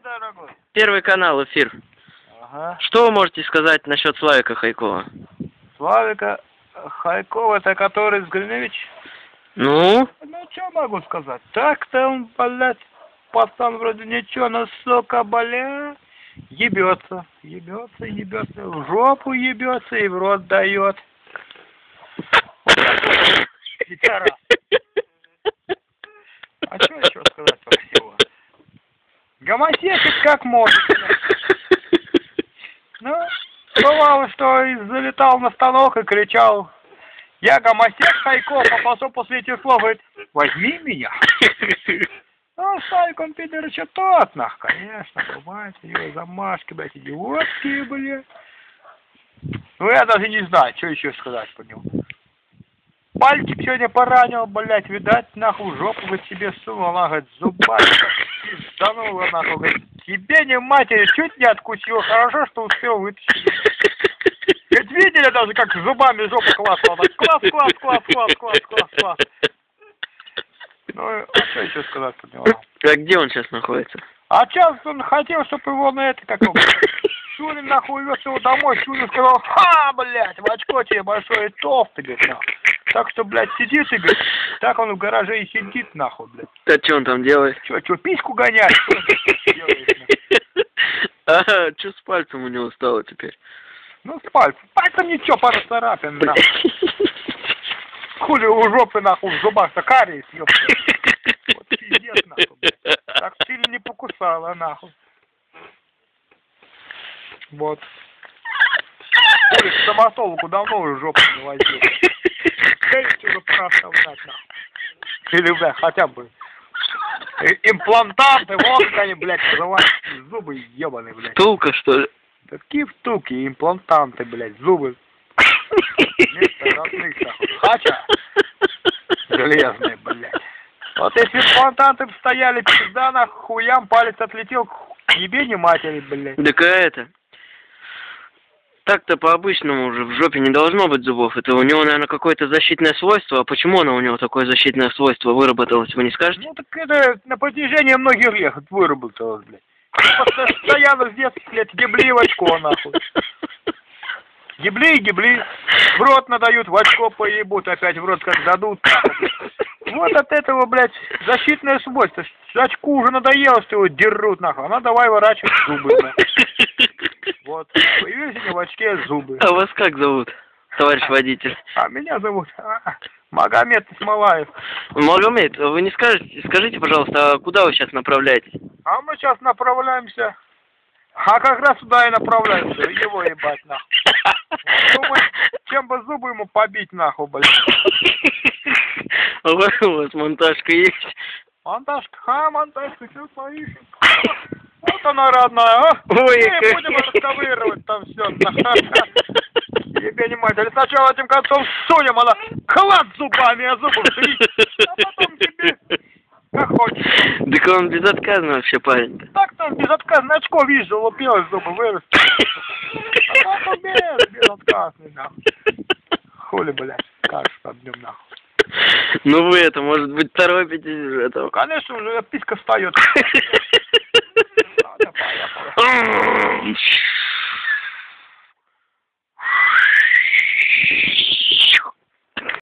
дорогой? Первый канал, эфир. Ага. Что вы можете сказать насчет Славика Хайкова? Славика Хайкова, это который Гриневич? Ну? Ну, что могу сказать? Так-то он, блядь, пацан вроде ничего, но, сука, бля, ебется, ебется, ебется, в жопу ебется и в рот дает. Пидорас. А что еще сказать? Гомосексуал как может. Ну, бывало, что залетал на станок и кричал, я гомосек Хайков, а потом после этих слов говорит, возьми меня. Ну, Славик, он пидор еще тот, нах, конечно, бывает, у него замашки, блядь, идиотские, блядь. Ну, я даже не знаю, что еще сказать по нему. Пальчик сегодня поранил, блядь, видать, нахуй, жопу бы себе сунул, она, говорит, зубами пизданула, нахуй, говорит, тебе не матери, чуть не откусил, хорошо, что успел вытащить. Ведь видели даже, как зубами жопу классала, так класс, класс, класс, класс, класс, класс, класс. Ну, а что еще сказать по нему? А где он сейчас находится? А сейчас он хотел, чтобы его на это, как Шурин нахуй вез его домой, Шурин сказал, ха, блядь, в очко тебе большое толстый, говорит, нахуй. Так что, блядь, сидит и, говорит, так он в гараже и сидит, нахуй, блядь. А что он там делает? Че, че, письку нахуй? А, что с пальцем у него стало теперь? Ну, с пальцем. Пальцем ничего, пара царапин, нахуй. Хули у жопы, нахуй, в зубах-то кариес, ёпта. Вот пиздец, нахуй, блядь. Так сильно не покусала, нахуй. Вот. Хули, стоматологу давно уже жопу не возил. Бы проставлять, нахуй. Или, бля, хотя бы э, имплантанты, вот они, блядь, называются. Зубы ебаные, блядь. Тулка, что ли? Такие втулки, имплантанты, блядь, зубы. Вместо родных, нахуй. Хача железные, блядь. Вот если имплантанты б стояли, пизда, нахуй, хуям палец отлетел, к ебе не матери, блядь. Так а это... Так-то по-обычному уже в жопе не должно быть зубов. Это у него, наверное, какое-то защитное свойство. А почему оно у него такое защитное свойство выработалось, вы не скажете? Ну так это на протяжении многих лет выработалось, блядь. Постоянно с детских лет ебли в очко, нахуй. Ебли и ебли. В рот надают, в очко поебут, опять в рот как дадут. Вот от этого, блядь, защитное свойство. Очку уже надоело, что его дерут, нахуй. Она давай ворачивать зубы, блядь. Вот. Появились в очке зубы. А вас как зовут, товарищ водитель? А меня зовут а, Магомед Исмалаев. Магомед, вы не скажете, скажите, пожалуйста, а куда вы сейчас направляетесь? А мы сейчас направляемся. А как раз туда и направляемся. Его ебать, нахуй. Думаю, чем бы зубы ему побить, нахуй, блядь. А У вас монтажка есть? Монтажка, а, монтажка, все поищем. Вот она, родная, а? Ой, Не будем расковыривать там все. Мать. Или сначала этим концом сунем, она клад зубами, а зубы вшли. А потом тебе как хочешь. Так он безотказный вообще парень-то. Так-то он безотказно очко, видишь, залупилось, зубы выросли. А так он без, безотказный, нахуй. Хули, блядь, скажешь под нахуй. Ну вы это, может быть, торопитесь уже этого. Конечно, уже писька встает.